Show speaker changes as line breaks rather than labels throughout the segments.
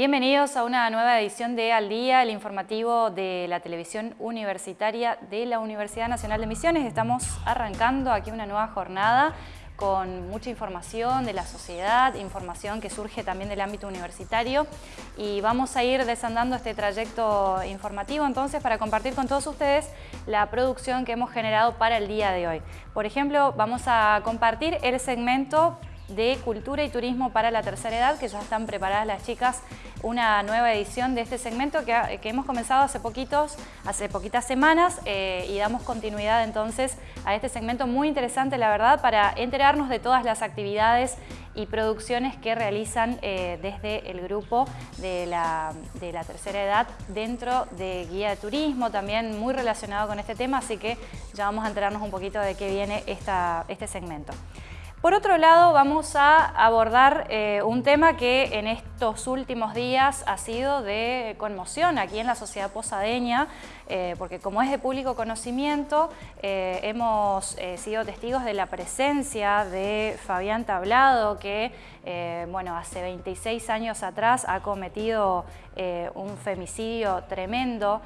Bienvenidos a una nueva edición de Al Día, el informativo de la televisión universitaria de la Universidad Nacional de Misiones. Estamos arrancando aquí una nueva jornada con mucha información de la sociedad, información que surge también del ámbito universitario y vamos a ir desandando este trayecto informativo entonces para compartir con todos ustedes la producción que hemos generado para el día de hoy. Por ejemplo, vamos a compartir el segmento de Cultura y Turismo para la Tercera Edad, que ya están preparadas las chicas una nueva edición de este segmento que, hemos comenzado hace poquitos, hace poquitas semanas eh, y damos continuidad entonces a este segmento muy interesante, la verdad, para enterarnos de todas las actividades y producciones que realizan eh, desde el grupo de la, de la, tercera edad dentro de Guía de Turismo, también muy relacionado con este tema, así que ya vamos a enterarnos un poquito de qué viene esta, este segmento. Por otro lado, vamos a abordar eh, un tema que en estos últimos días ha sido de conmoción aquí en la sociedad posadeña, eh, porque como es de público conocimiento, eh, hemos sido testigos de la presencia de Fabián Tablado, que bueno, hace 26 años atrás ha cometido un femicidio tremendo.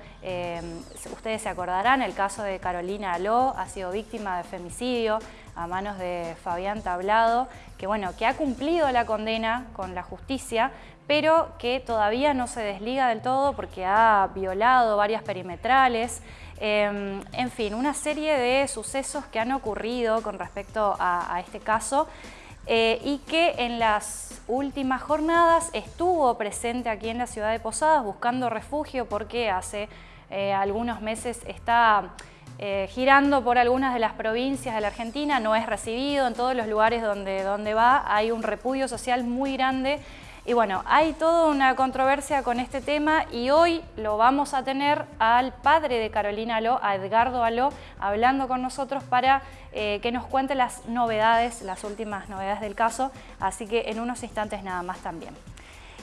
ustedes se acordarán, el caso de Carolina Aló ha sido víctima de femicidio a manos de Fabián Tablado, que, bueno, que ha cumplido la condena con la justicia, pero que todavía no se desliga del todo porque ha violado varias perimetrales. Em, en fin, una serie de sucesos que han ocurrido con respecto a, este caso eh, y que en las últimas jornadas estuvo presente aquí en la ciudad de Posadas buscando refugio porque hace eh, algunos meses está eh, girando por algunas de las provincias de la Argentina, no es recibido en todos los lugares donde, donde va, hay un repudio social muy grande y bueno, hay toda una controversia con este tema y hoy lo vamos a tener al padre de Carolina Aló, a Edgardo Aló, hablando con nosotros para eh, que nos cuente las novedades, las últimas novedades del caso, así que en unos instantes nada más también.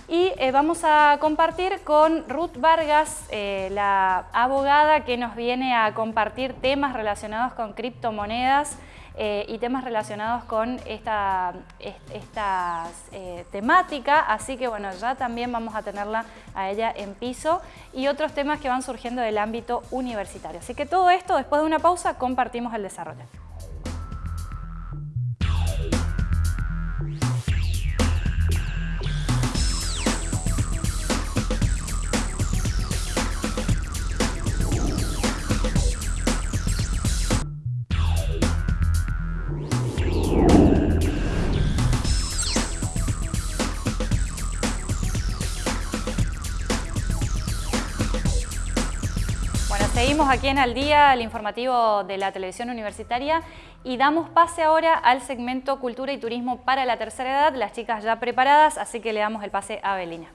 Y eh, vamos a compartir con Ruth Vargas, eh, la abogada que nos viene a compartir temas relacionados con criptomonedas eh, y temas relacionados con esta, esta temática, así que bueno, ya también vamos a tenerla a ella en piso y otros temas que van surgiendo del ámbito universitario. Así que todo esto, después de una pausa, compartimos el desarrollo. Aquí en Al Día, el informativo de la televisión universitaria y damos pase ahora al segmento Cultura y Turismo para la tercera edad. Las chicas ya preparadas, así que le damos el pase a Belina.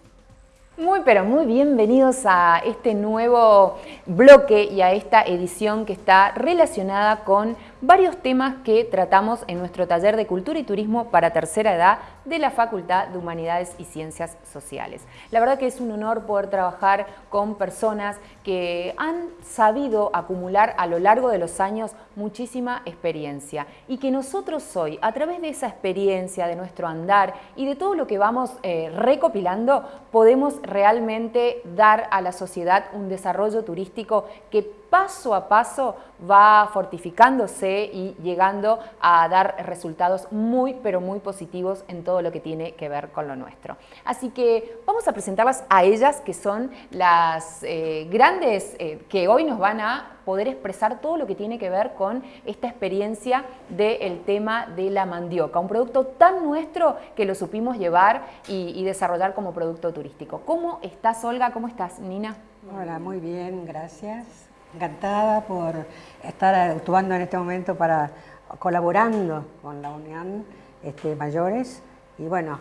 Muy pero muy bienvenidos a este nuevo bloque y a esta edición que está relacionada con varios temas que tratamos en nuestro taller de Cultura y Turismo para Tercera Edad de la Facultad de Humanidades y Ciencias Sociales. La verdad que es un honor poder trabajar con personas que han sabido acumular a lo largo de los años muchísima experiencia y que nosotros hoy, a través de esa experiencia, de nuestro andar y de todo lo que vamos eh, recopilando, podemos realmente dar a la sociedad un desarrollo turístico que paso a paso va fortificándose y llegando a dar resultados muy pero muy positivos en todo lo que tiene que ver con lo nuestro. Así que vamos a presentarlas a ellas que son las eh, grandes eh, que hoy nos van a poder expresar todo lo que tiene que ver con esta experiencia del tema de la mandioca, un producto tan nuestro que lo supimos llevar y, y desarrollar como producto turístico. ¿Cómo estás Olga? ¿Cómo estás Nina?
Hola, muy bien, gracias encantada por estar actuando en este momento para colaborando con la Unión este, Mayores y bueno,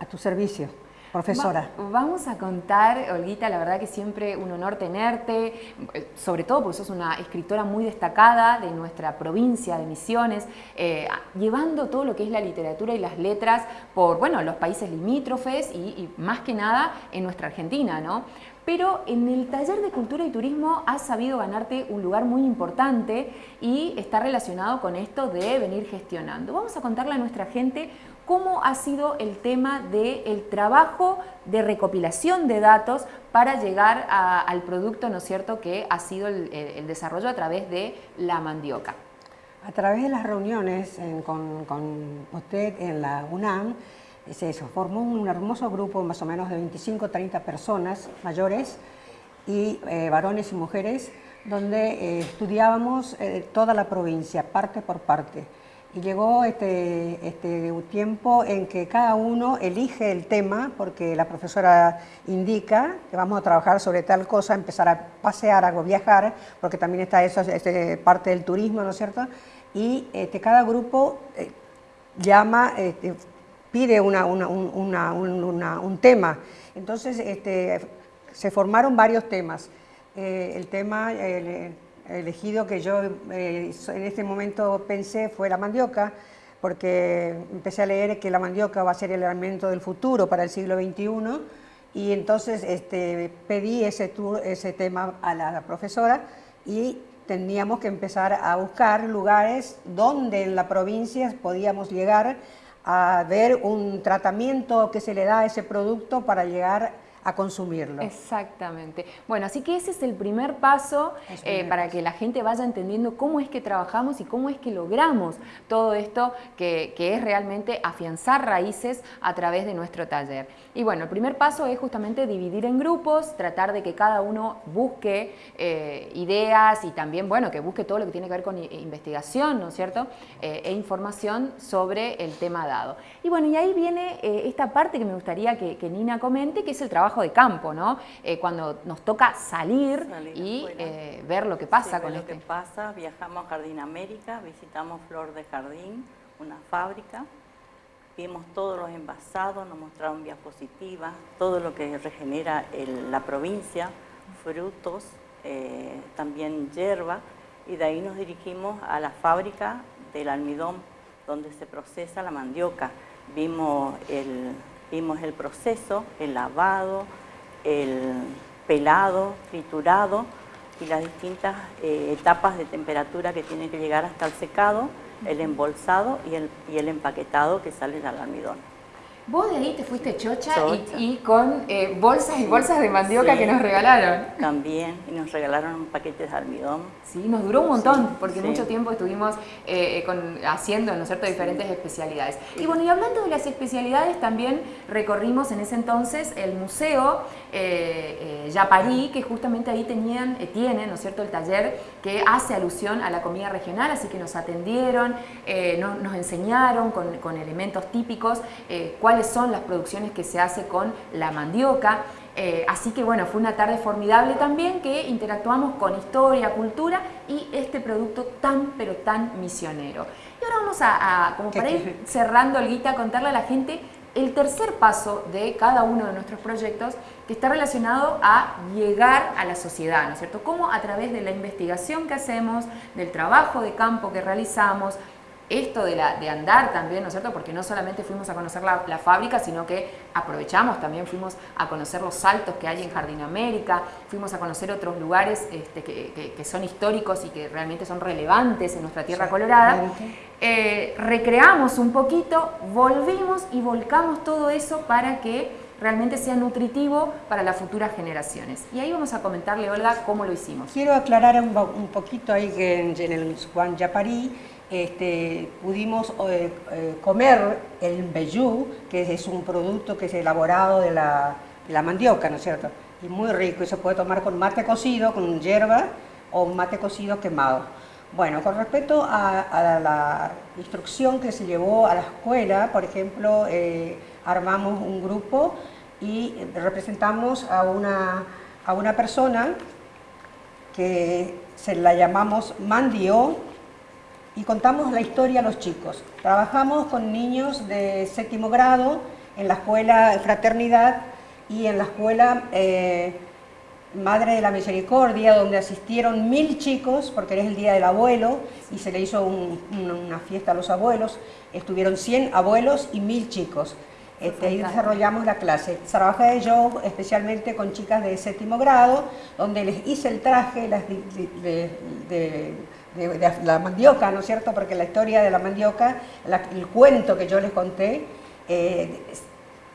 a tu servicio. Profesora.
vamos a contar, Olguita, la verdad que siempre un honor tenerte, sobre todo porque sos una escritora muy destacada de nuestra provincia de Misiones, eh, llevando todo lo que es la literatura y las letras por bueno, los países limítrofes y, y más que nada en nuestra Argentina. ¿no? Pero en el taller de cultura y turismo has sabido ganarte un lugar muy importante y está relacionado con esto de venir gestionando. Vamos a contarle a nuestra gente cómo ha sido el tema del trabajo de recopilación de datos para llegar al producto, ¿no es cierto?, que ha sido el, desarrollo a través de la mandioca.
A través de las reuniones con, usted en la UNAM, se formó un hermoso grupo, más o menos de 25 30 personas mayores, y eh, varones y mujeres, donde eh, estudiábamos eh, toda la provincia, parte por parte. Y llegó este, este tiempo en que cada uno elige el tema, porque la profesora indica que vamos a trabajar sobre tal cosa, empezar a pasear, a viajar, porque también está eso, es parte del turismo, ¿no es cierto? Y este, cada grupo llama, este, pide una, un tema. Entonces, este, se formaron varios temas. Eh, el tema elegido que yo eh, en este momento pensé fue la mandioca, porque empecé a leer que la mandioca va a ser el alimento del futuro para el siglo XXI, y entonces este, pedí ese, ese tema a la profesora y teníamos que empezar a buscar lugares donde en la provincia podíamos llegar a ver un tratamiento que se le da a ese producto para llegar a consumirlo.
Exactamente. Bueno, así que ese es el primer paso eh, para que la gente vaya entendiendo cómo es que trabajamos y cómo es que logramos todo esto que, es realmente afianzar raíces a través de nuestro taller. Y bueno, el primer paso es justamente dividir en grupos, tratar de que cada uno busque eh, ideas y también, bueno, que busque todo lo que tiene que ver con investigación, ¿no es cierto?, eh, e información sobre el tema dado. Y bueno, y ahí viene esta parte que me gustaría que Nina comente, que es el trabajo de campo, ¿no? Eh, cuando nos toca salir, y eh, ver lo que pasa con
lo
este.
que pasa, viajamos a Jardín América, visitamos Flor de Jardín, una fábrica, vimos todos los envasados, nos mostraron diapositivas, todo lo que regenera la provincia, frutos, eh, también hierba, y de ahí nos dirigimos a la fábrica del almidón, donde se procesa la mandioca. Vimos el, Vimos el proceso, el lavado, el pelado, triturado y las distintas eh, etapas de temperatura que tienen que llegar hasta el secado, el embolsado y el, y el empaquetado que sale del almidón.
Vos de ahí te fuiste chocha, Y, con eh, bolsas y bolsas de mandioca que nos regalaron.
También, y nos regalaron un paquete de almidón.
Sí, nos duró un montón, porque mucho tiempo estuvimos eh, con, haciendo, ¿no es cierto?, diferentes especialidades. Y bueno, y hablando de las especialidades, también recorrimos en ese entonces el museo eh, eh Yaparí, que justamente ahí tenían, tienen, ¿no es cierto?, el taller que hace alusión a la comida regional, así que nos atendieron, nos enseñaron con, con elementos típicos cuál son las producciones que se hace con la mandioca. Eh, así que bueno, fue una tarde formidable también que interactuamos con historia, cultura y este producto tan pero tan misionero. Y ahora vamos a, como para ir cerrando, Olguita, contarle a la gente el tercer paso de cada uno de nuestros proyectos que está relacionado a llegar a la sociedad, ¿no es cierto? Cómo a través de la investigación que hacemos, del trabajo de campo que realizamos, esto de, la, de andar también, ¿no es cierto? Porque no solamente fuimos a conocer la, fábrica, sino que aprovechamos, también fuimos a conocer los saltos que hay en Jardín América, fuimos a conocer otros lugares este, que, son históricos y que realmente son relevantes en nuestra tierra colorada. Eh, recreamos un poquito, volvimos y volcamos todo eso para que realmente sea nutritivo para las futuras generaciones. Y ahí vamos a comentarle, Olga, cómo lo hicimos.
Quiero aclarar un, poquito ahí que en, el Juan Yaparí este, pudimos eh, eh, comer el bellú, que es un producto que es elaborado de la, mandioca, ¿no es cierto? Y muy rico, y se puede tomar con mate cocido, con hierba o mate cocido quemado. Bueno, con respecto a, la instrucción que se llevó a la escuela, por ejemplo, eh, armamos un grupo y representamos a una, a una persona que se la llamamos Mandio, y contamos la historia a los chicos. Trabajamos con niños de séptimo grado en la escuela Fraternidad y en la escuela eh, Madre de la Misericordia, donde asistieron mil chicos, porque era el Día del Abuelo, y se le hizo una fiesta a los abuelos. Estuvieron 100 abuelos y mil chicos. Este, ahí desarrollamos la clase. Trabajé yo especialmente con chicas de séptimo grado, donde les hice el traje las de de, la mandioca, ¿no es cierto? Porque la historia de la mandioca, el cuento que yo les conté, eh,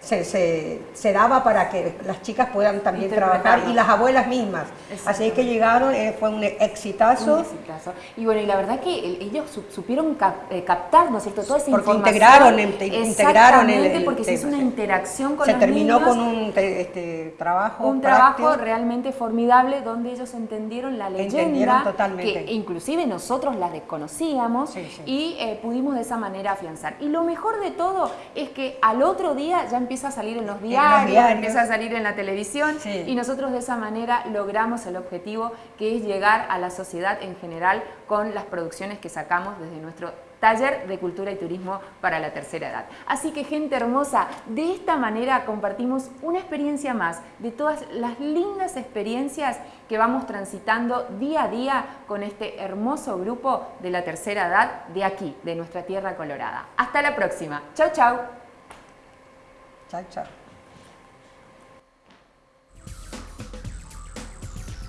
se, se, daba para que las chicas puedan también trabajar y las abuelas mismas. Así que llegaron, eh, fue un exitazo.
Un exitazo. Y bueno, y la verdad que ellos supieron eh, captar, ¿no es cierto?, toda esa
porque
información.
Integraron, integraron
el, porque se hizo una interacción con
se
los
terminó con un este, trabajo
Un trabajo realmente formidable donde ellos entendieron la leyenda.
totalmente.
Que inclusive nosotros la desconocíamos y eh, pudimos de esa manera afianzar. Y lo mejor de todo es que al otro día ya empieza a salir en los diarios, empieza a salir en la televisión y nosotros de esa manera logramos el objetivo que es llegar a la sociedad en general con las producciones que sacamos desde nuestro taller de cultura y turismo para la tercera edad. Así que gente hermosa, de esta manera compartimos una experiencia más de todas las lindas experiencias que vamos transitando día a día con este hermoso grupo de la tercera edad de aquí, de nuestra tierra colorada. Hasta la próxima. Chau, chau.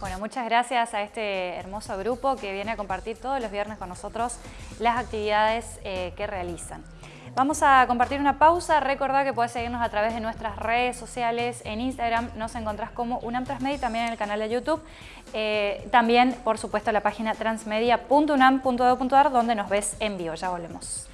Bueno, muchas gracias a este hermoso grupo que viene a compartir todos los viernes con nosotros las actividades eh, que realizan. Vamos a compartir una pausa. Recordá que puedes seguirnos a través de nuestras redes sociales. En Instagram nos encontrás como UNAM Transmedia y también en el canal de YouTube. Eh, también, por supuesto, la página transmedia.unam.edu.ar donde nos ves en vivo. Ya volvemos.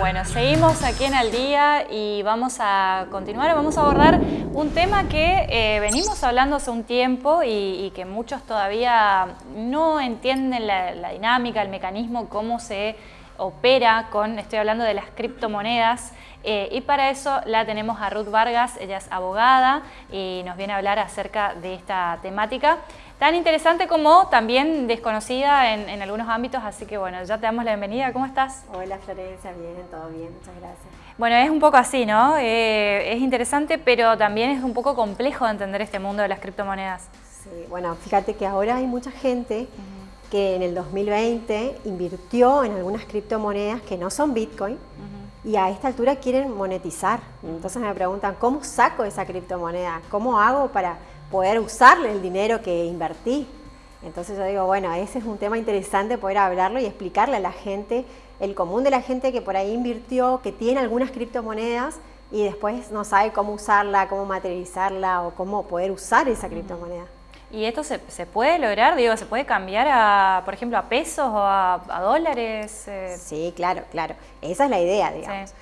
Bueno, seguimos aquí en Al Día y vamos a continuar, vamos a abordar un tema que eh, venimos hablando hace un tiempo y, que muchos todavía no entienden la, dinámica, el mecanismo, cómo se opera con, estoy hablando de las criptomonedas, eh, y para eso la tenemos a Ruth Vargas, ella es abogada y nos viene a hablar acerca de esta temática tan interesante como también desconocida en, algunos ámbitos, así que bueno, ya te damos la bienvenida. ¿Cómo estás?
Hola Florencia, bien, todo bien, muchas gracias.
Bueno, es un poco así, ¿no? Eh, es interesante, pero también es un poco complejo de entender este mundo de las criptomonedas.
Sí, bueno, fíjate que ahora hay mucha gente que en el 2020 invirtió en algunas criptomonedas que no son Bitcoin y a esta altura quieren monetizar. Entonces me preguntan, ¿cómo saco esa criptomoneda? ¿Cómo hago para poder usarle el dinero que invertí. Entonces yo digo, bueno, ese es un tema interesante poder hablarlo y explicarle a la gente, el común de la gente que por ahí invirtió, que tiene algunas criptomonedas y después no sabe cómo usarla, cómo materializarla o cómo poder usar esa criptomoneda.
¿Y esto se, puede lograr? Digo, ¿se puede cambiar a, por ejemplo, a pesos o a, dólares?
Eh, sí, claro, claro. Esa es la idea, digamos.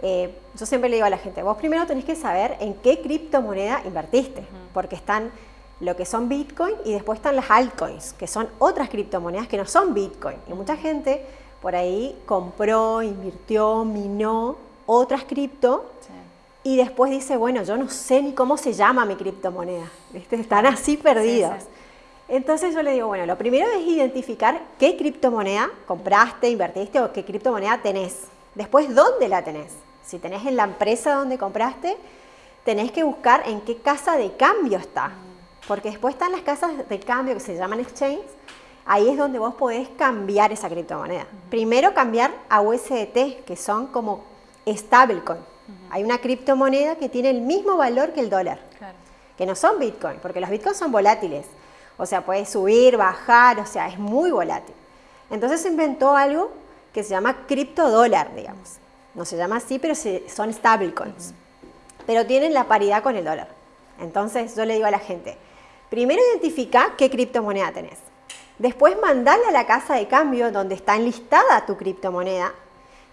Eh, yo siempre le digo a la gente, vos primero tenés que saber en qué criptomoneda invertiste, porque están lo que son Bitcoin y después están las altcoins, que son otras criptomonedas que no son Bitcoin. Y mucha gente por ahí compró, invirtió, minó otras cripto y después dice, bueno, yo no sé ni cómo se llama mi criptomoneda. Están así perdidos. Entonces yo le digo, bueno, lo primero es identificar qué criptomoneda compraste, invertiste o qué criptomoneda tenés. Después, ¿dónde la tenés? Si tenés en la empresa donde compraste, tenés que buscar en qué casa de cambio está. Porque después están las casas de cambio que se llaman exchange. Ahí es donde vos podés cambiar esa criptomoneda. Primero cambiar a USDT, que son como stablecoin. Hay una criptomoneda que tiene el mismo valor que el dólar. Que no son Bitcoin, porque los Bitcoins son volátiles. O sea, puede subir, bajar, o sea, es muy volátil. Entonces se inventó algo que se llama criptodólar, digamos. No se llama así, pero son stablecoins. Pero tienen la paridad con el dólar. Entonces yo le digo a la gente, primero identifica qué criptomoneda tenés. Después mandale a la casa de cambio donde está enlistada tu criptomoneda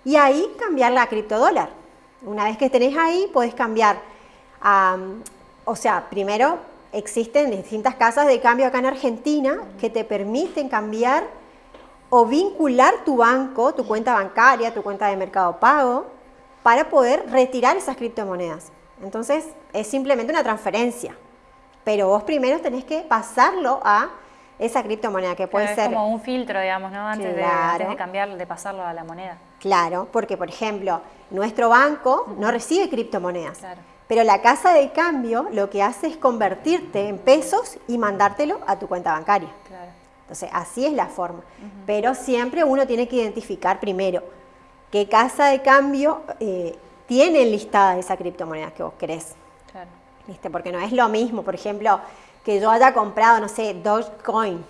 y ahí cambiarla a criptodólar. Una vez que tenés ahí, podés cambiar. o sea, primero existen distintas casas de cambio acá en Argentina que te permiten cambiar o vincular tu banco, tu cuenta bancaria, tu cuenta de mercado pago, para poder retirar esas criptomonedas. Entonces, es simplemente una transferencia. Pero vos primero tenés que pasarlo a esa criptomoneda, que puede ser...
como un filtro, digamos, ¿no? Antes, de, cambiar, de pasarlo a la moneda.
Claro, porque, por ejemplo, nuestro banco no recibe criptomonedas. Pero la casa de cambio lo que hace es convertirte en pesos y mandártelo a tu cuenta bancaria. Entonces, así es la forma. Pero siempre uno tiene que identificar primero qué casa de cambio eh, tiene listada esa criptomoneda que vos querés. Claro. ¿Viste? Porque no es lo mismo, por ejemplo, que yo haya comprado, no sé, Dogecoin,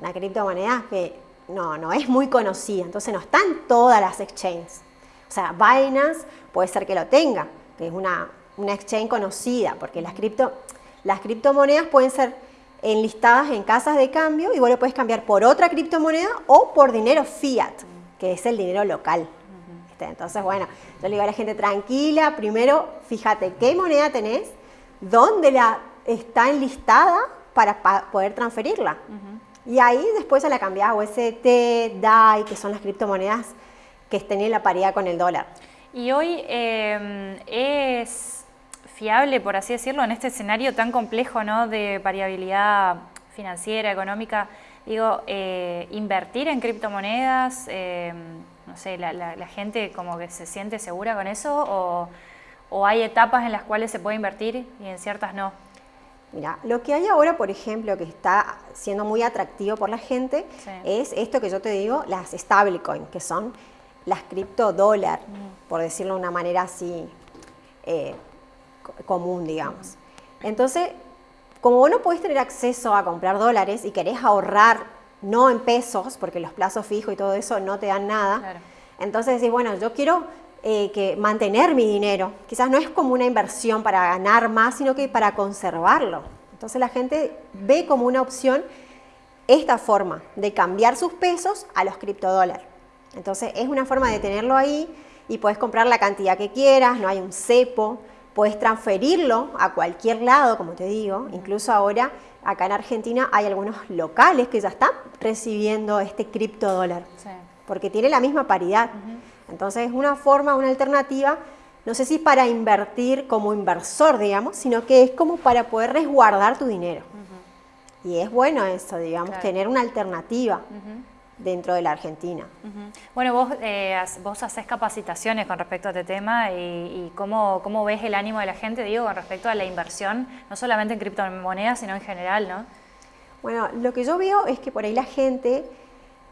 una criptomoneda que no, no es muy conocida, entonces no están todas las exchanges. O sea, Binance puede ser que lo tenga, que es una, una exchange conocida, porque las, cripto, las criptomonedas pueden ser enlistadas en casas de cambio y vos lo puedes cambiar por otra criptomoneda o por dinero fiat, que es el dinero local. Entonces, bueno, yo le digo a la gente, tranquila, primero fíjate qué moneda tenés, dónde la está enlistada para poder transferirla. Y ahí después a la cambiás a UST, DAI, que son las criptomonedas que estén en la paridad con el dólar.
Y hoy em, es fiable, por así decirlo, en este escenario tan complejo ¿no? de variabilidad financiera, económica, digo, eh, invertir en criptomonedas, em, no sé, la, gente como que se siente segura con eso o hay etapas en las cuales se puede invertir y en ciertas no.
Mira, lo que hay ahora, por ejemplo, que está siendo muy atractivo por la gente, es esto que yo te digo, las stablecoin, que son las criptodólar, mm. por decirlo de una manera así eh, común, digamos. Entonces, como vos no podés tener acceso a comprar dólares y querés ahorrar, no en pesos, porque los plazos fijos y todo eso no te dan nada, entonces decís, bueno, yo quiero eh, que mantener mi dinero. Quizás no es como una inversión para ganar más, sino que para conservarlo. Entonces la gente ve como una opción esta forma de cambiar sus pesos a los criptodólares. Entonces es una forma de tenerlo ahí y puedes comprar la cantidad que quieras, no hay un cepo, puedes transferirlo a cualquier lado, como te digo. Incluso ahora acá en Argentina hay algunos locales que ya están recibiendo este criptodólar, porque tiene la misma paridad. Entonces es una forma, una alternativa, no sé si para invertir como inversor, digamos, sino que es como para poder resguardar tu dinero. Y es bueno eso, digamos, tener una alternativa. dentro de la Argentina.
Bueno, vos, eh, vos haces capacitaciones con respecto a este tema y, cómo, cómo, ves el ánimo de la gente, digo, con respecto a la inversión, no solamente en criptomonedas, sino en general, ¿no?
Bueno, lo que yo veo es que por ahí la gente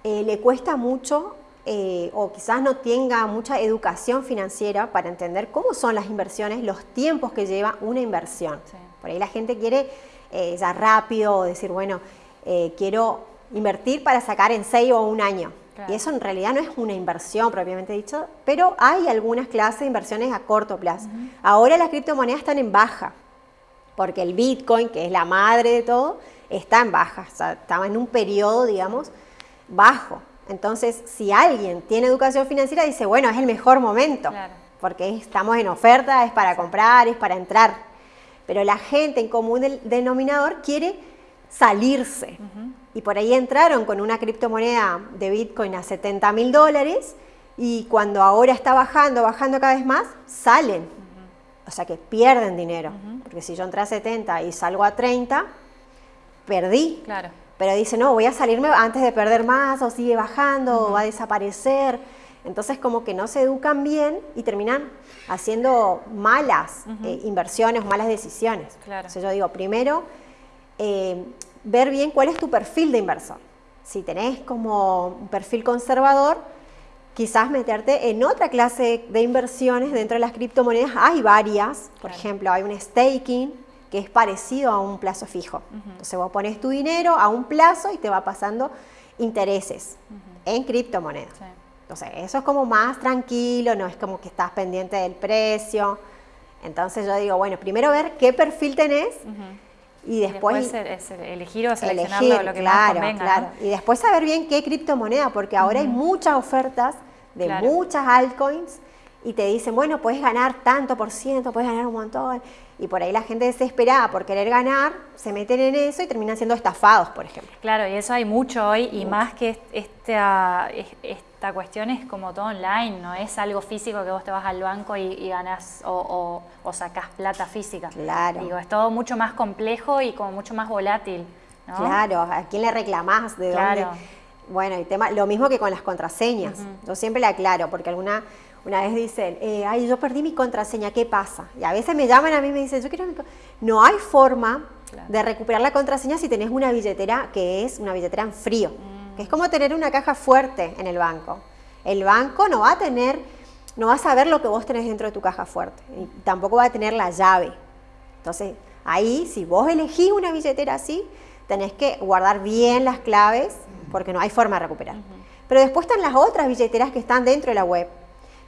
eh, le cuesta mucho eh, o quizás no tenga mucha educación financiera para entender cómo son las inversiones, los tiempos que lleva una inversión. Por ahí la gente quiere eh, ya rápido decir, bueno, eh, quiero invertir para sacar en seis o un año. Y eso en realidad no es una inversión propiamente dicho, pero hay algunas clases de inversiones a corto plazo. Ahora las criptomonedas están en baja, porque el Bitcoin, que es la madre de todo, está en baja, estaba en un periodo, digamos, bajo. Entonces, si alguien tiene educación financiera, dice, bueno, es el mejor momento, porque estamos en oferta, es para comprar, es para entrar. Pero la gente en común del denominador quiere salirse. Y por ahí entraron con una criptomoneda de Bitcoin a 70 mil dólares y cuando ahora está bajando, bajando cada vez más, salen. O sea que pierden dinero. Porque si yo entré a 70 y salgo a 30, perdí. Claro pero dice, no, voy a salirme antes de perder más, o sigue bajando, o va a desaparecer. Entonces como que no se educan bien y terminan haciendo malas eh, inversiones, malas decisiones. Claro. Entonces yo digo, primero, eh, ver bien cuál es tu perfil de inversor. Si tenés como un perfil conservador, quizás meterte en otra clase de inversiones dentro de las criptomonedas. Hay varias, por ejemplo, hay un staking, que es parecido a un plazo fijo. Entonces vos pones tu dinero a un plazo y te va pasando intereses en criptomonedas. Entonces eso es como más tranquilo, no es como que estás pendiente del precio. Entonces yo digo, bueno, primero ver qué perfil tenés y después,
elegir o seleccionar lo que claro, más Claro.
Y después saber bien qué criptomoneda, porque ahora hay muchas ofertas de muchas altcoins y te dicen, bueno, puedes ganar tanto por ciento, puedes ganar un montón. Y por ahí la gente desesperada por querer ganar, se meten en eso y terminan siendo estafados, por ejemplo.
Claro, y eso hay mucho hoy, y más que esta, esta cuestión es como todo online, no es algo físico que vos te vas al banco y, ganás o, o, sacás plata física. Claro. Digo, es todo mucho más complejo y como mucho más volátil.
Claro, ¿a quién le reclamás? ¿De claro. Bueno, el tema, lo mismo que con las contraseñas. Yo siempre le aclaro, porque alguna una vez dicen, eh, ay, yo perdí mi contraseña, ¿qué pasa? Y a veces me llaman a mí y me dicen, yo quiero mi No hay forma de recuperar la contraseña si tenés una billetera que es una billetera en frío, mm. que es como tener una caja fuerte en el banco. El banco no va a tener, no va a saber lo que vos tenés dentro de tu caja fuerte, y tampoco va a tener la llave. Entonces, ahí, si vos elegís una billetera así, tenés que guardar bien las claves, porque no hay forma de recuperar. Pero después están las otras billeteras que están dentro de la web,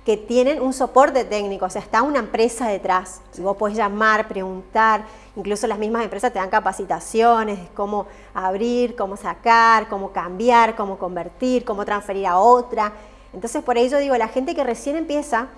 que tienen un soporte técnico, o sea, está una empresa detrás. Y vos podés llamar, preguntar, incluso las mismas empresas te dan capacitaciones de cómo abrir, cómo sacar, cómo cambiar, cómo convertir, cómo transferir a otra. Entonces, por ello digo, la gente que recién empieza,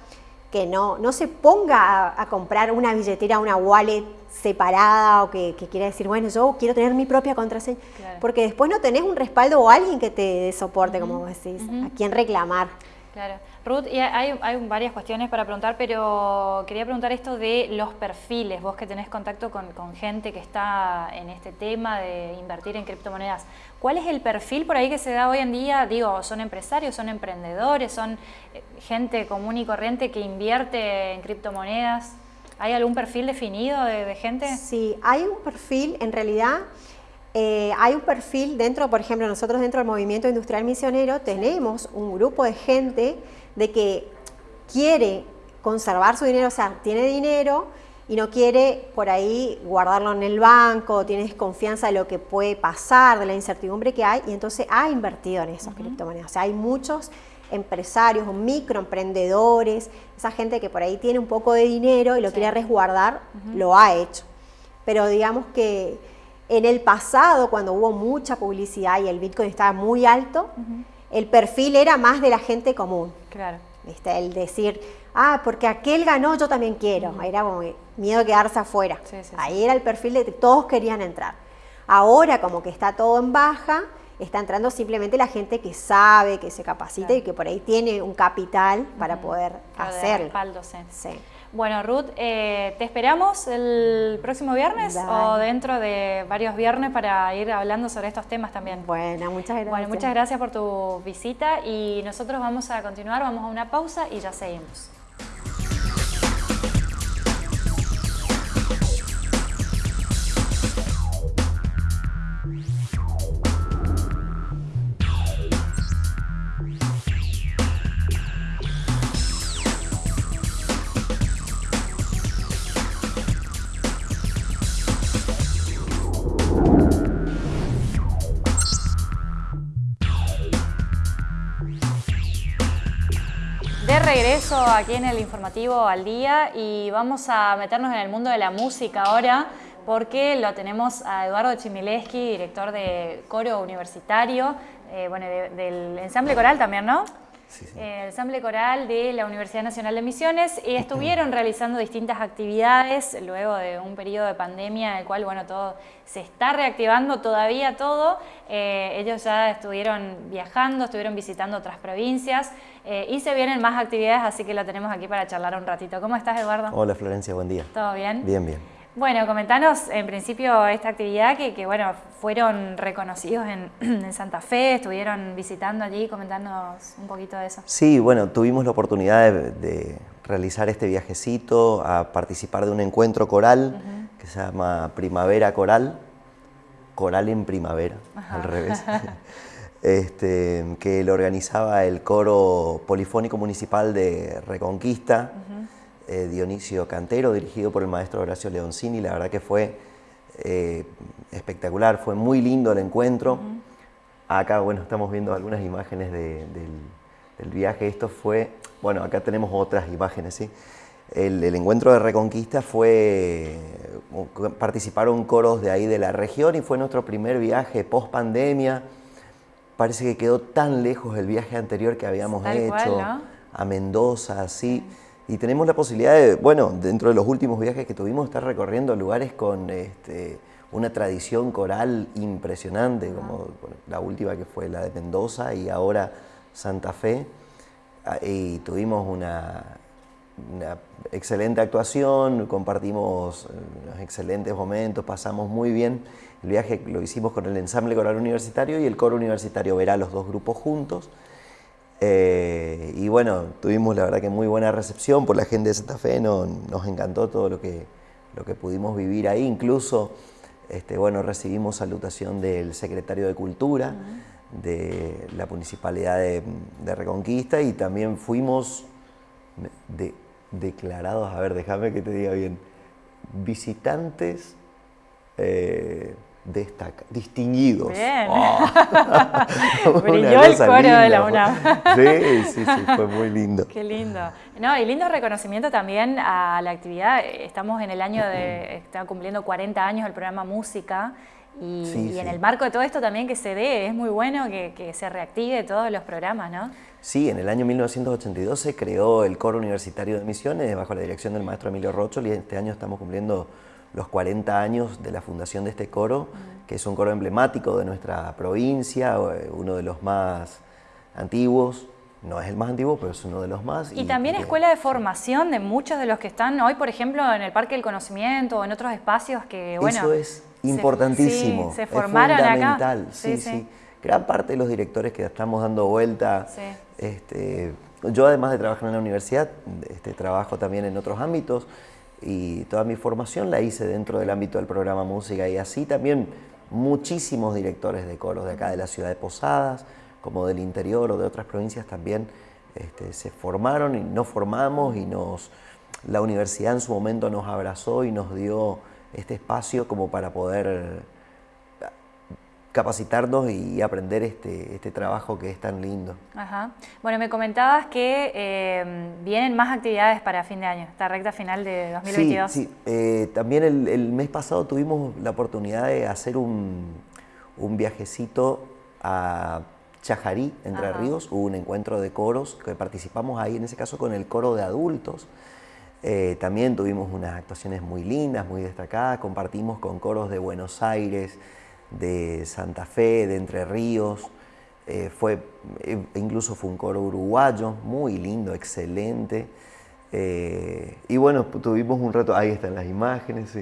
que no, no se ponga a, comprar una billetera, una wallet separada o que, quiera decir, bueno, yo quiero tener mi propia contraseña, porque después no tenés un respaldo o alguien que te soporte, como vos decís, a quién reclamar.
Claro. Ruth, hay, varias cuestiones para preguntar, pero quería preguntar esto de los perfiles. Vos que tenés contacto con, gente que está en este tema de invertir en criptomonedas. ¿Cuál es el perfil por ahí que se da hoy en día? Digo, ¿son empresarios, son emprendedores, son eh, gente común y corriente que invierte en criptomonedas? ¿Hay algún perfil definido de, gente?
Sí, hay un perfil, en realidad... Eh, hay un perfil dentro, por ejemplo, nosotros dentro del movimiento industrial misionero tenemos un grupo de gente de que quiere conservar su dinero, o sea, tiene dinero y no quiere por ahí guardarlo en el banco, tiene desconfianza de lo que puede pasar, de la incertidumbre que hay, y entonces ha invertido en esas criptomonedas. O sea, hay muchos empresarios o microemprendedores, esa gente que por ahí tiene un poco de dinero y lo quiere resguardar, lo ha hecho. Pero digamos que en el pasado, cuando hubo mucha publicidad y el Bitcoin estaba muy alto, el perfil era más de la gente común.
Claro.
¿Viste? El decir, ah, porque aquel ganó, yo también quiero. Era como miedo de quedarse afuera. Ahí era el perfil de que todos querían entrar. Ahora, como que está todo en baja, está entrando simplemente la gente que sabe, que se capacita y que por ahí tiene un capital para poder hacerlo.
sí. Bueno, Ruth, eh, ¿te esperamos el próximo viernes o dentro de varios viernes para ir hablando sobre estos temas también?
Bueno, muchas gracias.
Bueno, muchas gracias por tu visita y nosotros vamos a continuar, vamos a una pausa y ya seguimos. Regreso aquí en el informativo al día y vamos a meternos en el mundo de la música ahora porque lo tenemos a Eduardo Chimileski, director de coro universitario, eh, bueno, del ensamble coral también, ¿no? El ensamble coral de la Universidad Nacional de Misiones y estuvieron realizando distintas actividades luego de un periodo de pandemia en el cual bueno, todo se está reactivando todavía todo. Eh, ellos ya estuvieron viajando, estuvieron visitando otras provincias eh, y se vienen más actividades, así que la tenemos aquí para charlar un ratito. ¿Cómo estás, Eduardo?
Hola, Florencia, buen día.
¿Todo bien?
Bien, bien.
Bueno, comentanos en principio esta actividad que, bueno, fueron reconocidos en, Santa Fe, estuvieron visitando allí, comentándonos un poquito de eso.
Sí, bueno, tuvimos la oportunidad de, realizar este viajecito, a participar de un encuentro coral que se llama Primavera Coral, Coral en Primavera, al revés, este, que lo organizaba el coro polifónico municipal de Reconquista. Eh, Dionisio Cantero, dirigido por el maestro Horacio Leoncini. La verdad que fue eh, espectacular, fue muy lindo el encuentro. Acá, bueno, estamos viendo algunas imágenes del, viaje. Esto fue, bueno, acá tenemos otras imágenes, ¿sí? El, encuentro de Reconquista fue, participaron coros de ahí de la región y fue nuestro primer viaje post pandemia. Parece que quedó tan lejos el viaje anterior que habíamos hecho a Mendoza, así. Y tenemos la posibilidad de, bueno, dentro de los últimos viajes que tuvimos, estar recorriendo lugares con este, una tradición coral impresionante, como la última que fue la de Mendoza y ahora Santa Fe. Ah, y tuvimos una, una excelente actuación, compartimos eh, unos excelentes momentos, pasamos muy bien. El viaje lo hicimos con el ensamble coral universitario y el coro universitario verá los dos grupos juntos. Eh, y bueno, tuvimos la verdad que muy buena recepción por la gente de Santa Fe, nos encantó todo lo que, lo que pudimos vivir ahí, incluso este, bueno, recibimos salutación del secretario de Cultura de la Municipalidad de, Reconquista y también fuimos declarados, a ver, déjame que te diga bien, visitantes eh, distinguidos.
Bien. Oh. Brilló el coro de la UNAM.
sí, sí, sí, fue muy lindo.
Qué lindo. No, y lindo reconocimiento también a la actividad. Estamos en el año de, está cumpliendo 40 años el programa Música. Y, en el marco de todo esto también que se dé, es muy bueno que, que, se reactive todos los programas, ¿no?
Sí, en el año 1982 se creó el Coro Universitario de Misiones bajo la dirección del maestro Emilio Rochol y este año estamos cumpliendo los 40 años de la fundación de este coro, que es un coro emblemático de nuestra provincia, eh, uno de los más antiguos, no es el más antiguo, pero es uno de los más.
Y, también escuela de formación de muchos de los que están hoy, por ejemplo, en el Parque del Conocimiento o en otros espacios que, bueno...
Eso es importantísimo,
se, formaron
es fundamental, Sí, sí, Gran parte de los directores que estamos dando vuelta, este, yo además de trabajar en la universidad, este, trabajo también en otros ámbitos, y toda mi formación la hice dentro del ámbito del programa música y así también muchísimos directores de coros de acá de la ciudad de Posadas, como del interior o de otras provincias también este, se formaron y nos formamos y nos, la universidad en su momento nos abrazó y nos dio este espacio como para poder capacitarnos y aprender este, este trabajo que es tan lindo.
Ajá. Bueno, me comentabas que eh, vienen más actividades para fin de año, esta recta final de 2022.
Sí, sí. Eh, también el, mes pasado tuvimos la oportunidad de hacer un, un viajecito a Chajarí, Entre Ríos, hubo un encuentro de coros que participamos ahí, en ese caso con el coro de adultos. Eh, también tuvimos unas actuaciones muy lindas, muy destacadas, compartimos con coros de Buenos Aires, de Santa Fe, de Entre Ríos, eh, fue, eh, incluso fue un coro uruguayo, muy lindo, excelente. Eh, y bueno, tuvimos un rato, ahí están las imágenes,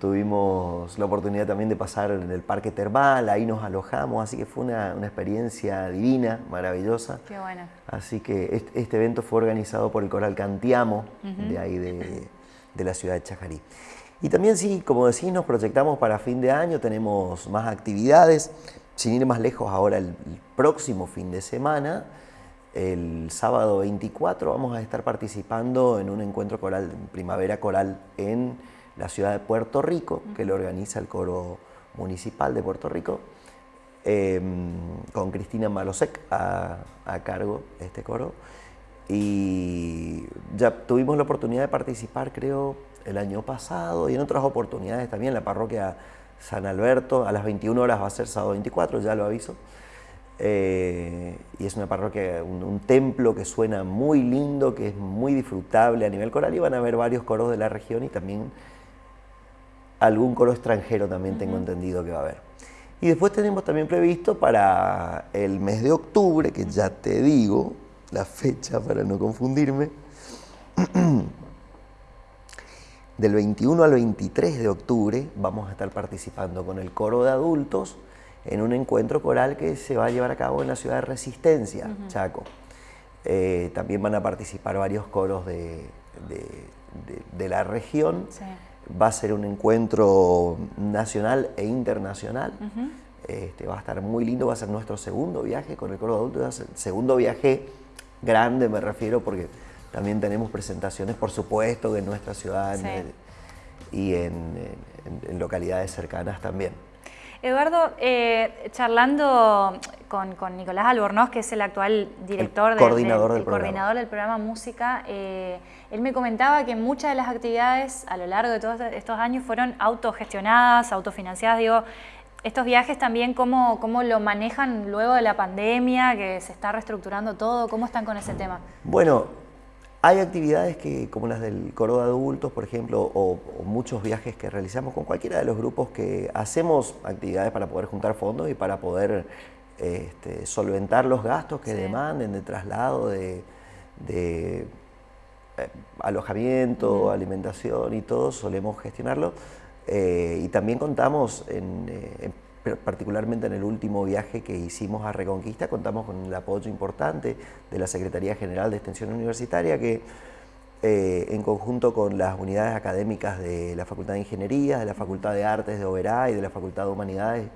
tuvimos la oportunidad también de pasar en el parque termal, ahí nos alojamos, así que fue una, experiencia divina, maravillosa.
Qué bueno.
Así que este, evento fue organizado por el Coral Cantiamo, de ahí de, de la ciudad de Chajarí. Y también sí, como decís, nos proyectamos para fin de año, tenemos más actividades. Sin ir más lejos, ahora el, próximo fin de semana, el sábado 24, vamos a estar participando en un encuentro coral, primavera coral, en la ciudad de Puerto Rico, que lo organiza el coro municipal de Puerto Rico, em, con Cristina Malosek a, a cargo de este coro. Y ya tuvimos la oportunidad de participar, creo, el año pasado y en otras oportunidades también. La parroquia San Alberto a las 21 horas va a ser sábado 24, ya lo aviso. Eh, y es una parroquia, un, templo que suena muy lindo, que es muy disfrutable a nivel coral y van a haber varios coros de la región y también algún coro extranjero también tengo entendido que va a haber. Y después tenemos también previsto para el mes de octubre, que ya te digo la fecha para no confundirme, Del 21 al 23 de octubre vamos a estar participando con el coro de adultos en un encuentro coral que se va a llevar a cabo en la ciudad de Resistencia, Chaco. Eh, también van a participar varios coros de, la región. Va a ser un encuentro nacional e internacional. este, va a estar muy lindo, va a ser nuestro segundo viaje con el coro de adultos, el segundo viaje grande me refiero porque también tenemos presentaciones, por supuesto, en nuestra ciudad y en, localidades cercanas también.
Eduardo, eh, charlando con, Nicolás Albornoz, que es el actual director
coordinador,
del,
programa.
coordinador del programa Música, eh, él me comentaba que muchas de las actividades a lo largo de todos estos años fueron autogestionadas, autofinanciadas. Digo, estos viajes también, ¿cómo, ¿cómo lo manejan luego de la pandemia, que se está reestructurando todo? ¿Cómo están con ese tema?
Bueno, hay actividades que, como las del coro de adultos, por ejemplo, o, muchos viajes que realizamos con cualquiera de los grupos que hacemos actividades para poder juntar fondos y para poder este, solventar los gastos que demanden de traslado, de, eh, alojamiento, alimentación y todo, solemos gestionarlo. Eh, y también contamos en, eh, particularmente en el último viaje que hicimos a Reconquista, contamos con el apoyo importante de la Secretaría General de Extensión Universitaria, que eh, en conjunto con las unidades académicas de la Facultad de Ingeniería, de la Facultad de Artes de Oberá y de la Facultad de Humanidades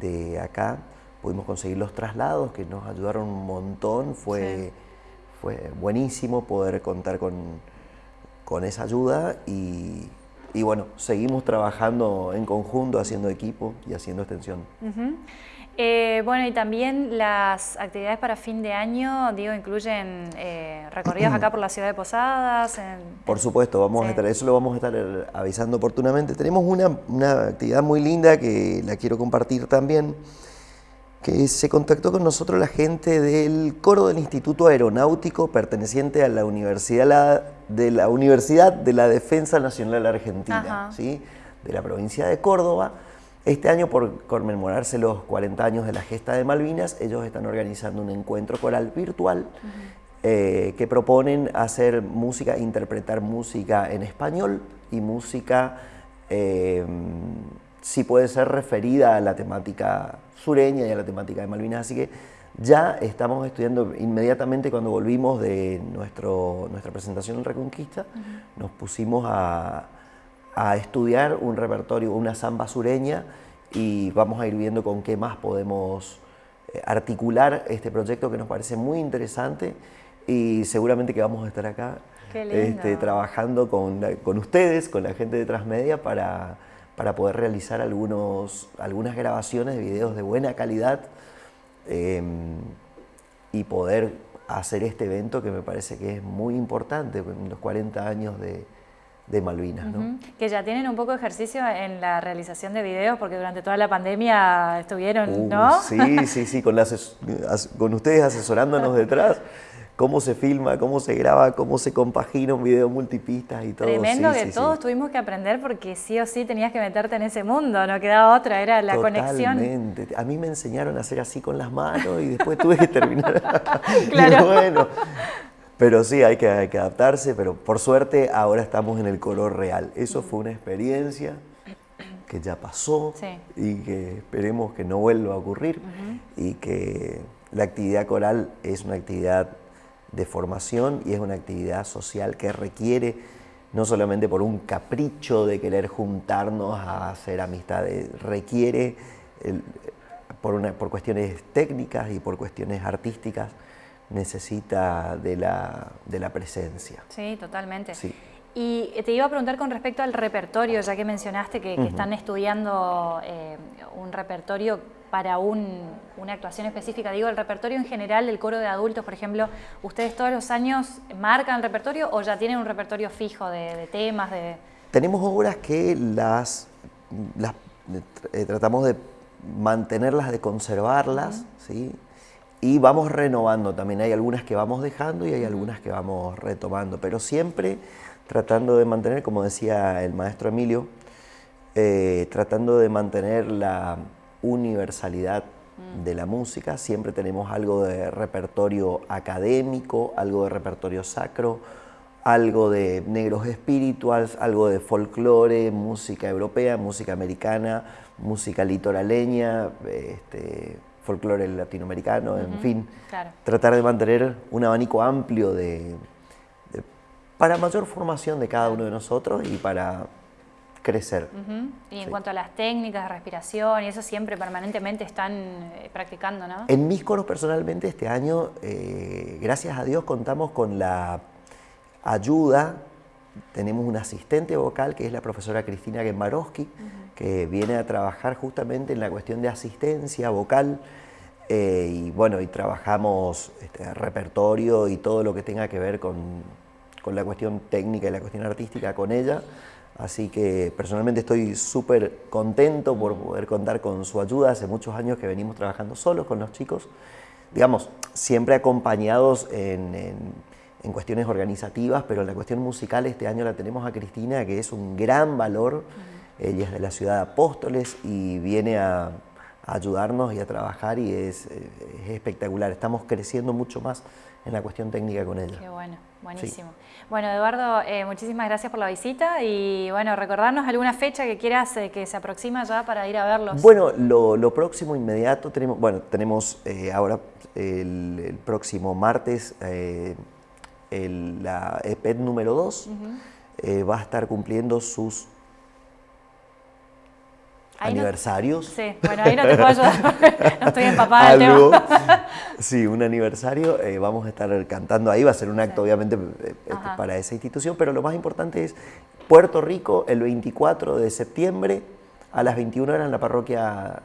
de acá, pudimos conseguir los traslados que nos ayudaron un montón, fue, fue buenísimo poder contar con, con esa ayuda y, y bueno, seguimos trabajando en conjunto, haciendo equipo y haciendo extensión.
Eh, bueno, y también las actividades para fin de año, digo, incluyen eh, recorridos acá por la ciudad de Posadas.
por supuesto, vamos a estar, eso lo vamos a estar eh, avisando oportunamente. Tenemos una, una actividad muy linda que la quiero compartir también, que se contactó con nosotros la gente del coro del Instituto Aeronáutico perteneciente a la Universidad de la, Universidad de la Defensa Nacional Argentina, ¿sí? de la provincia de Córdoba. Este año, por conmemorarse los 40 años de la gesta de Malvinas, ellos están organizando un encuentro coral virtual eh, que proponen hacer música, interpretar música en español y música, eh, si puede ser referida a la temática sureña y a la temática de Malvinas. Así que ya estamos estudiando inmediatamente cuando volvimos de nuestro, nuestra presentación en Reconquista, nos pusimos a, estudiar un repertorio, una samba sureña y vamos a ir viendo con qué más podemos eh, articular este proyecto que nos parece muy interesante y seguramente que vamos a estar acá este, trabajando con, con, ustedes, con la gente de Transmedia para para poder realizar algunos, algunas grabaciones de videos de buena calidad em, y poder hacer este evento que me parece que es muy importante en los 40 años de, de Malvinas. ¿no?
Que ya tienen un poco de ejercicio en la realización de videos, porque durante toda la pandemia estuvieron, uh, ¿no?
Sí, sí, sí, con, con ustedes asesorándonos detrás cómo se filma, cómo se graba, cómo se compagina un video multipistas y todo.
Tremendo que todos tuvimos que aprender porque sí o sí tenías que meterte en ese mundo, no quedaba otra, era la conexión.
Totalmente. A mí me enseñaron a hacer así con las manos y después tuve que terminar. claro. bueno, pero sí, hay que, hay que adaptarse, pero por suerte ahora estamos en el color real. Eso fue una experiencia que ya pasó y que esperemos que no vuelva a ocurrir y que la actividad coral es una actividad de formación y es una actividad social que requiere no solamente por un capricho de querer juntarnos a hacer amistades, requiere por, una, por cuestiones técnicas y por cuestiones artísticas, necesita de la, de la presencia.
Sí, totalmente. Sí. Y te iba a preguntar con respecto al repertorio, ya que mencionaste que, están estudiando eh, un repertorio para una actuación específica. Digo, el repertorio en general del coro de adultos, por ejemplo, ¿ustedes todos los años marcan el repertorio o ya tienen un repertorio fijo de, temas? De...
Tenemos obras que las, las eh, tratamos de mantenerlas, de conservarlas, ¿sí? y vamos renovando también. Hay algunas que vamos dejando y hay algunas que vamos retomando, pero siempre tratando de mantener, como decía el maestro Emilio, eh, tratando de mantener la universalidad mm. de la música, siempre tenemos algo de repertorio académico, algo de repertorio sacro, algo de negros espirituals, algo de folclore, música europea, música americana, música litoraleña, este, folclore latinoamericano, en fin. Tratar de mantener un abanico amplio de, para mayor formación de cada uno de nosotros y para crecer.
Y en cuanto a las técnicas de respiración, y eso siempre permanentemente están eh, practicando, ¿no?
En mis coros personalmente este año, eh, gracias a Dios, contamos con la ayuda, tenemos un asistente vocal que es la profesora Cristina Gembarowski, que viene a trabajar justamente en la cuestión de asistencia vocal, eh, y bueno, y trabajamos este, repertorio y todo lo que tenga que ver con, con la cuestión técnica y la cuestión artística con ella. Así que personalmente estoy súper contento por poder contar con su ayuda. Hace muchos años que venimos trabajando solos con los chicos, digamos, siempre acompañados en, cuestiones organizativas, pero la cuestión musical este año la tenemos a Cristina, que es un gran valor. Ella es de la ciudad de Apóstoles y viene a, ayudarnos y a trabajar y es, es espectacular. Estamos creciendo mucho más en la cuestión técnica con ella.
Qué bueno, buenísimo. Bueno, Eduardo, eh, muchísimas gracias por la visita y bueno, recordarnos alguna fecha que quieras eh, que se aproxima ya para ir a verlos.
Bueno, lo, próximo inmediato tenemos, bueno, tenemos eh, ahora el, próximo martes la EPET número 2 va a estar cumpliendo sus aniversarios.
sí, bueno, ahí no te puedo ayudar, no estoy empapada del tema.
sí, un aniversario, eh, vamos a estar cantando ahí, va a ser un acto obviamente eh, este, para esa institución, pero lo más importante es Puerto Rico el 24 de septiembre a las 21 horas en la parroquia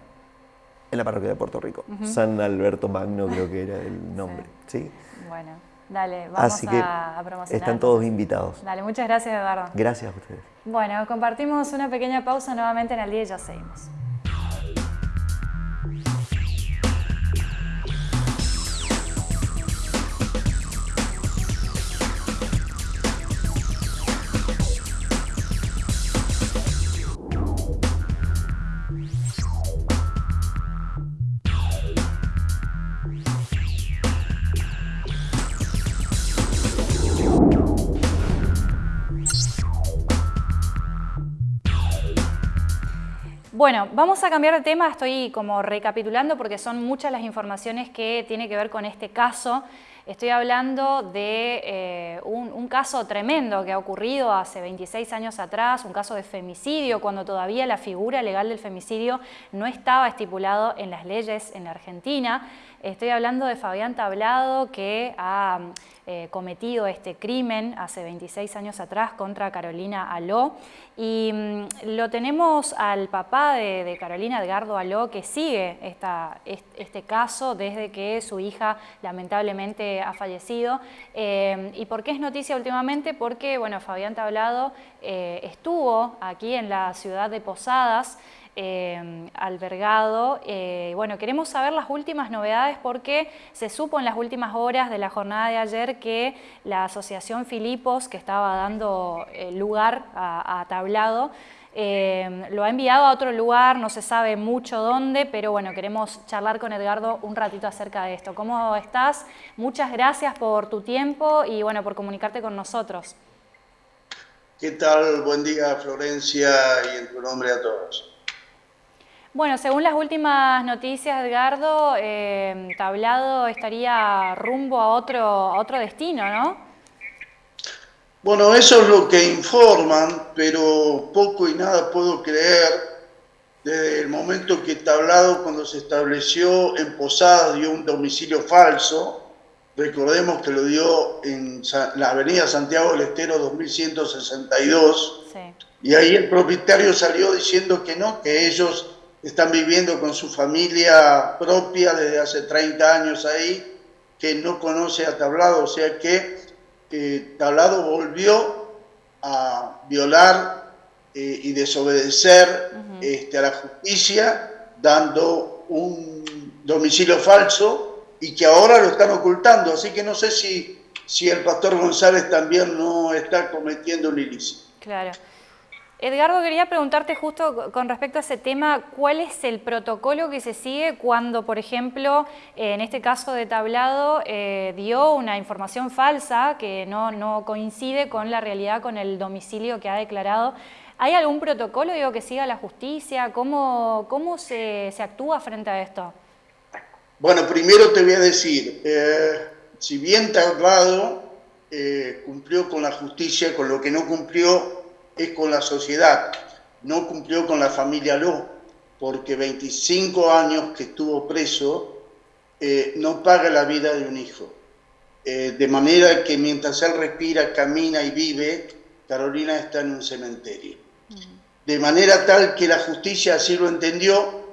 en la parroquia de Puerto Rico. San Alberto Magno creo que era el nombre, ¿sí?
Bueno, dale, vamos
Así que
a, promocionar.
Están todos invitados.
Dale, muchas gracias Eduardo.
Gracias a ustedes.
Bueno, compartimos una pequeña pausa nuevamente en el día y ya seguimos. Bueno, vamos a cambiar de tema, estoy como recapitulando porque son muchas las informaciones que tienen que ver con este caso. Estoy hablando de eh, un, caso tremendo que ha ocurrido hace 26 años atrás, un caso de femicidio, cuando todavía la figura legal del femicidio no estaba estipulado en las leyes en la Argentina. Estoy hablando de Fabián Tablado, que ha eh, cometido este crimen hace 26 años atrás contra Carolina Aló. Y mm, lo tenemos al papá de, Carolina, Edgardo Aló, que sigue este caso desde que su hija lamentablemente ha fallecido. Eh, ¿Y por qué es noticia últimamente? Porque bueno, Fabián Tablado eh, estuvo aquí en la ciudad de Posadas, eh, albergado. Eh, bueno, queremos saber las últimas novedades porque se supo en las últimas horas de la jornada de ayer que la Asociación Filipos, que estaba dando eh, lugar a, Tablado, lo ha enviado a otro lugar, no se sabe mucho dónde, pero bueno, queremos charlar con Edgardo un ratito acerca de esto. ¿Cómo estás? Muchas gracias por tu tiempo y bueno, por comunicarte con nosotros.
¿Qué tal? Buen día, Florencia, y en tu nombre a todos.
Bueno, según las últimas noticias, Edgardo, eh, Tablado estaría rumbo a otro, a otro destino, ¿no?
Bueno, eso es lo que informan, pero poco y nada puedo creer desde el momento que Tablado, cuando se estableció en Posadas, dio un domicilio falso. Recordemos que lo dio en la avenida Santiago del Estero 2162. Sí. Y ahí el propietario salió diciendo que no, que ellos están viviendo con su familia propia desde hace 30 años ahí, que no conoce a Tablado, o sea que eh, Tablado volvió a violar eh, y desobedecer este, a la justicia, dando un domicilio falso y que ahora lo están ocultando, así que no sé si, si el pastor González también no está cometiendo un ilícito.
Claro. Edgardo, quería preguntarte justo con respecto a ese tema, ¿cuál es el protocolo que se sigue cuando, por ejemplo, en este caso de Tablado, eh, dio una información falsa que no, coincide con la realidad, con el domicilio que ha declarado? ¿Hay algún protocolo digo, que siga la justicia? ¿Cómo, cómo se, actúa frente a esto?
Bueno, primero te voy a decir, eh, si bien Tablado eh, cumplió con la justicia, con lo que no cumplió es con la sociedad. No cumplió con la familia Lo, porque 25 años que estuvo preso eh, no paga la vida de un hijo. Eh, de manera que mientras él respira, camina y vive, Carolina está en un cementerio. Mm. De manera tal que la justicia así lo entendió,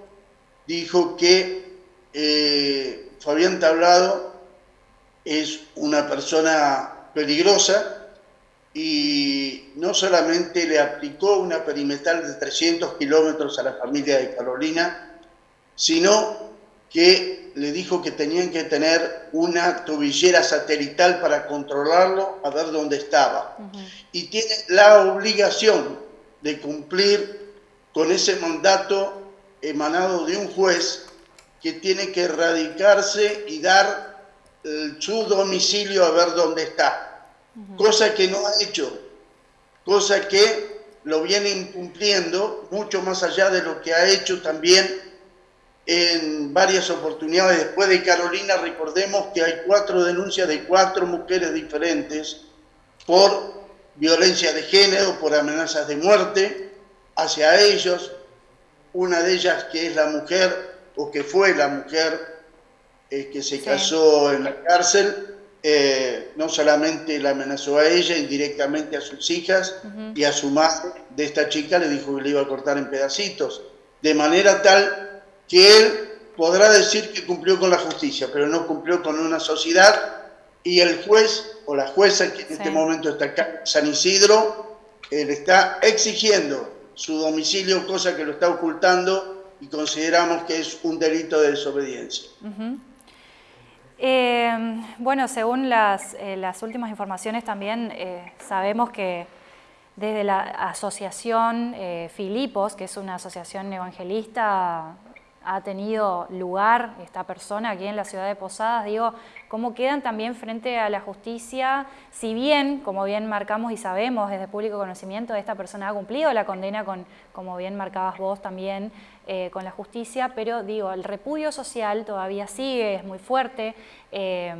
dijo que eh, Fabián Tablado es una persona peligrosa, y no solamente le aplicó una perimetral de 300 kilómetros a la familia de Carolina, sino que le dijo que tenían que tener una tobillera satelital para controlarlo, a ver dónde estaba. Y tiene la obligación de cumplir con ese mandato emanado de un juez que tiene que erradicarse y dar su domicilio a ver dónde está, cosa que no ha hecho, cosa que lo viene incumpliendo mucho más allá de lo que ha hecho también en varias oportunidades. Después de Carolina, recordemos que hay cuatro denuncias de cuatro mujeres diferentes por violencia de género, por amenazas de muerte hacia ellos. Una de ellas que es la mujer, o que fue la mujer eh, que se casó en la cárcel, eh, no solamente la amenazó a ella, indirectamente a sus hijas y a su madre de esta chica le dijo que le iba a cortar en pedacitos, de manera tal que él podrá decir que cumplió con la justicia, pero no cumplió con una sociedad y el juez o la jueza que en este momento está acá, San Isidro, le está exigiendo su domicilio, cosa que lo está ocultando y consideramos que es un delito de desobediencia.
Eh, bueno, según las, eh, las, últimas informaciones también eh, sabemos que desde la asociación Filipos, que es una asociación evangelista ha tenido lugar esta persona aquí en la ciudad de Posadas, digo, cómo quedan también frente a la justicia, si bien, como bien marcamos y sabemos desde público conocimiento, esta persona ha cumplido la condena con, como bien marcabas vos también, eh, con la justicia, pero digo, el repudio social todavía sigue, es muy fuerte, eh,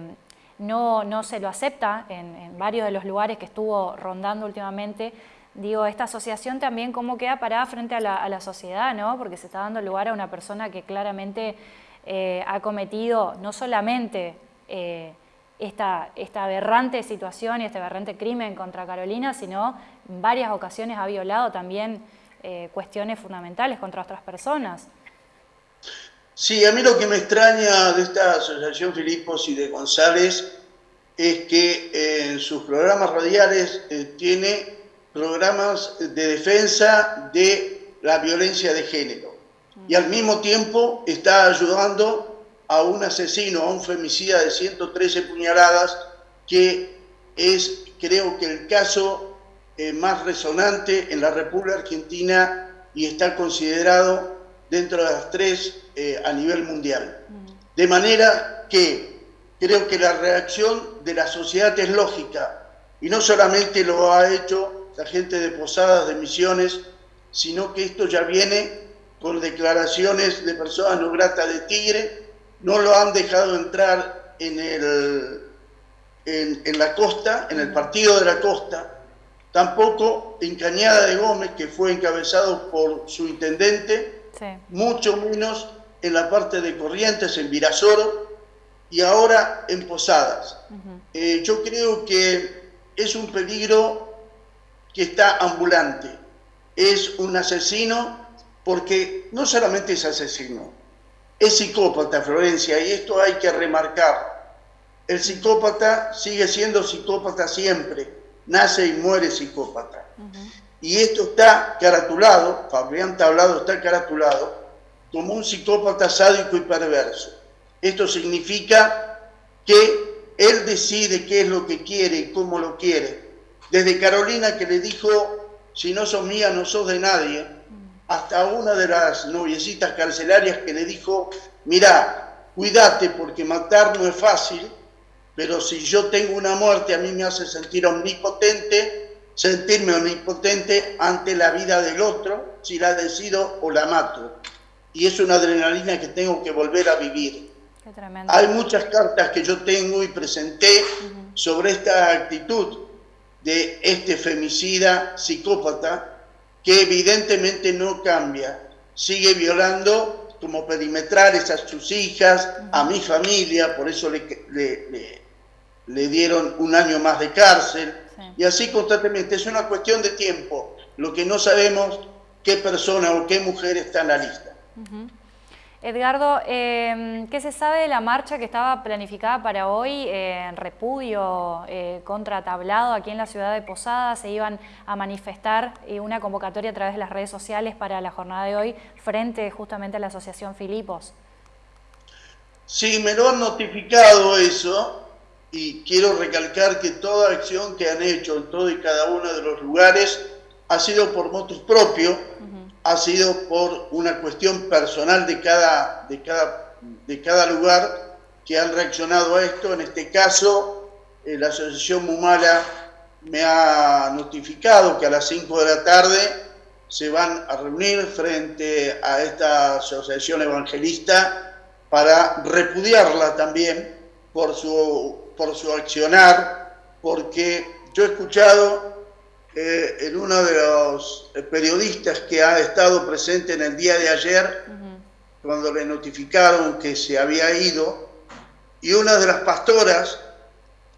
no, no, se lo acepta en, en varios de los lugares que estuvo rondando últimamente, digo, esta asociación también cómo queda parada frente a la, sociedad, ¿no? Porque se está dando lugar a una persona que claramente eh, ha cometido no solamente eh, esta, esta aberrante situación y este aberrante crimen contra Carolina, sino en varias ocasiones ha violado también eh, cuestiones fundamentales contra otras personas.
Sí, a mí lo que me extraña de esta asociación Filipos y de González es que en sus programas radiales tiene programas de defensa de la violencia de género. Y al mismo tiempo está ayudando a un asesino, a un femicida de 113 puñaladas, que es creo que el caso eh, más resonante en la República Argentina y está considerado dentro de las tres eh, a nivel mundial. De manera que creo que la reacción de la sociedad es lógica y no solamente lo ha hecho la gente de Posadas, de Misiones, sino que esto ya viene con declaraciones de personas no gratas de Tigre, no lo han dejado entrar en, el, en, la costa, en el partido de la costa, tampoco en Cañada de Gómez, que fue encabezado por su intendente, mucho menos en la parte de Corrientes, en Virasoro, y ahora en Posadas. Eh, yo creo que es un peligro que está ambulante. Es un asesino porque no solamente es asesino, es psicópata, Florencia, y esto hay que remarcar. El psicópata sigue siendo psicópata siempre, nace y muere psicópata. Y esto está caratulado, Fabián Tablado está caratulado, como un psicópata sádico y perverso. Esto significa que él decide qué es lo que quiere y cómo lo quiere, desde Carolina que le dijo, si no sos mía, no sos de nadie, hasta una de las noviecitas carcelarias que le dijo, mira, cuídate porque matar no es fácil, pero si yo tengo una muerte a mí me hace sentir omnipotente, sentirme omnipotente ante la vida del otro, si la decido o la mato. Y es una adrenalina que tengo que volver a vivir. Hay muchas cartas que yo tengo y presenté sobre esta actitud de este femicida psicópata que evidentemente no cambia, sigue violando como perimetrales a sus hijas, a mi familia, por eso le, le, dieron un año más de cárcel, y así constantemente. Es una cuestión de tiempo, lo que no sabemos qué persona o qué mujer está en la lista.
Edgardo, em, ¿qué se sabe de la marcha que estaba planificada para hoy en repudio eh, contra Tablado aquí en la ciudad de Posada? Se iban a manifestar eh, una convocatoria a través de las redes sociales para la jornada de hoy frente justamente a la Asociación Filipos.
Sí, me lo han notificado eso y quiero recalcar que toda acción que han hecho en todo y cada uno de los lugares ha sido por motos propios ha sido por una cuestión personal de cada, de cada, de cada lugar que han reaccionado a esto. En este caso, eh, la Asociación Mumala me ha notificado que a las 5 de la tarde se van a reunir frente a esta asociación evangelista para repudiarla también por su, por su accionar, porque yo he escuchado eh, en uno de los periodistas que ha estado presente en el día de ayer, cuando le notificaron que se había ido, y una de las pastoras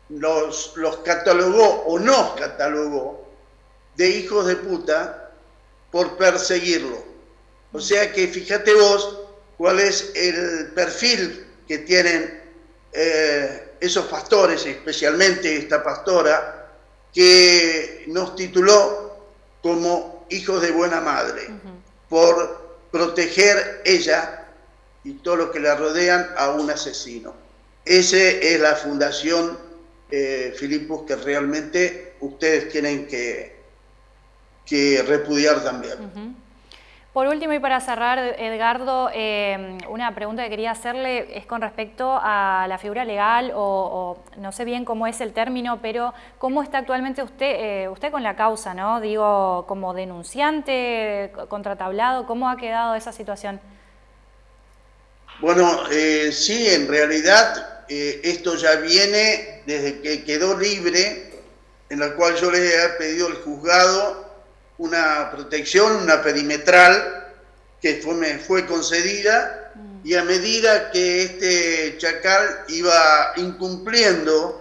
los, los catalogó o nos catalogó de hijos de puta por perseguirlo. O sea que fíjate vos cuál es el perfil que tienen eh, esos pastores, especialmente esta pastora, que nos tituló como hijos de buena madre, por proteger ella y todo lo que la rodean a un asesino. Esa es la fundación, eh, Filipos, que realmente ustedes tienen que, que repudiar también.
Por último y para cerrar, Edgardo, eh, una pregunta que quería hacerle es con respecto a la figura legal o, no sé bien cómo es el término, pero cómo está actualmente usted, eh, usted con la causa, ¿no? Digo, como denunciante, contratablado, ¿cómo ha quedado esa situación?
Bueno, eh, sí, en realidad esto ya viene desde que quedó libre, en la cual yo le he pedido al juzgado una protección, una perimetral, que fue, me fue concedida, mm. y a medida que este chacal iba incumpliendo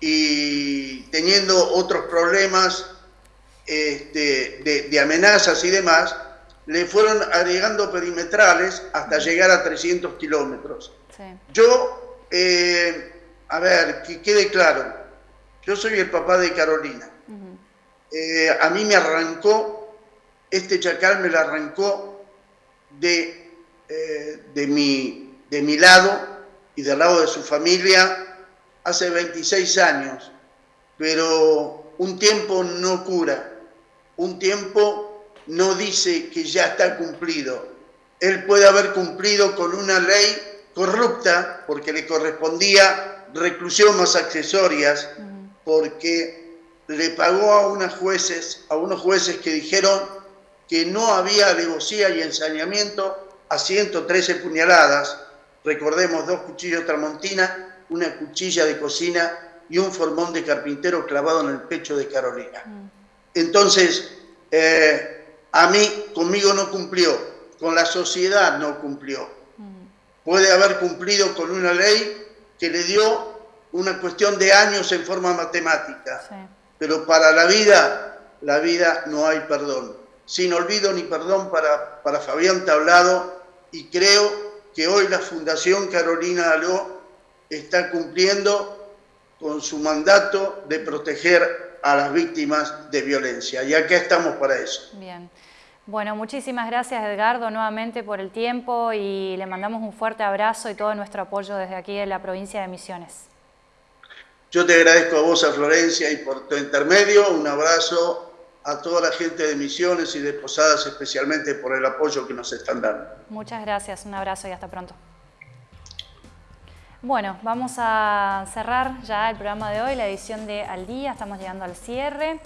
y teniendo otros problemas este, de, amenazas y demás, le fueron agregando perimetrales hasta mm. llegar a 300 kilómetros. Yo, eh, a ver, que quede claro, yo soy el papá de Carolina. Eh, a mí me arrancó, este chacal me lo arrancó de, eh, de, mi, de mi lado y del lado de su familia hace 26 años, pero un tiempo no cura, un tiempo no dice que ya está cumplido. Él puede haber cumplido con una ley corrupta porque le correspondía reclusión más accesorias, porque le pagó a, unos jueces, a unos jueces que dijeron que no había alevosía y ensañamiento a 113 puñaladas, recordemos dos cuchillos tramontina, una cuchilla de cocina y un formón de carpintero clavado en el pecho de Carolina. Mm. Entonces, eh, a mí, conmigo no cumplió, con la sociedad no cumplió. Mm. Puede haber cumplido con una ley que le dio una cuestión de años en forma matemática. Pero para la vida, la vida no hay perdón. Sin olvido ni perdón para, para Fabián Tablado y creo que hoy la Fundación Carolina Aló está cumpliendo con su mandato de proteger a las víctimas de violencia. Y acá estamos para eso.
Bien. Bueno, muchísimas gracias Edgardo nuevamente por el tiempo y le mandamos un fuerte abrazo y todo nuestro apoyo desde aquí en la provincia de Misiones.
Yo te agradezco a vos, a Florencia, y por tu intermedio, un abrazo a toda la gente de Misiones y de Posadas, especialmente por el apoyo que nos están dando.
Muchas gracias, un abrazo y hasta pronto. Bueno, vamos a cerrar ya el programa de hoy, la edición de Al Día, estamos llegando al cierre.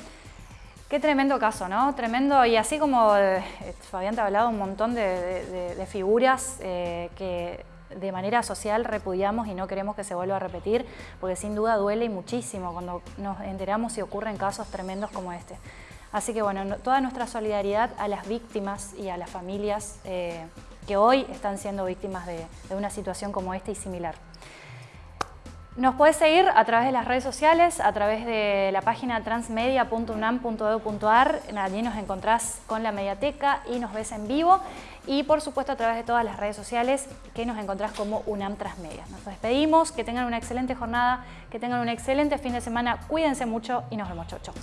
Qué tremendo caso, ¿no? Tremendo, y así como eh, Fabián te ha hablado un montón de, figuras eh, que de manera social repudiamos y no queremos que se vuelva a repetir, porque sin duda duele muchísimo cuando nos enteramos y ocurren casos tremendos como este. Así que bueno, toda nuestra solidaridad a las víctimas y a las familias eh, que hoy están siendo víctimas de, de una situación como esta y similar. Nos puedes seguir a través de las redes sociales, a través de la página transmedia.unam.edu.ar, allí nos encontrás con la mediateca y nos ves en vivo y por supuesto a través de todas las redes sociales que nos encontrás como UNAM Transmedia. Nos despedimos, que tengan una excelente jornada, que tengan un excelente fin de semana, cuídense mucho y nos vemos, chau.